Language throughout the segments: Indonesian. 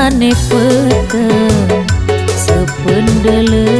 mane pete sependele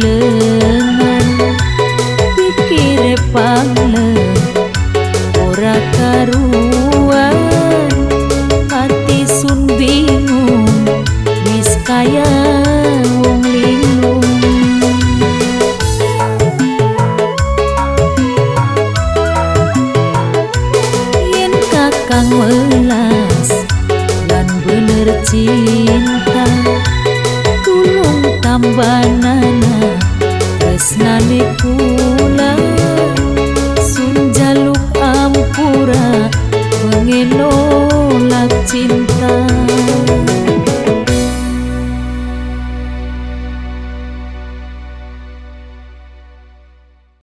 lengan pikir pangan ora karuan. Hati sun bingung wis kaya kang melas lan bener cinta tulung tambah tolak cinta.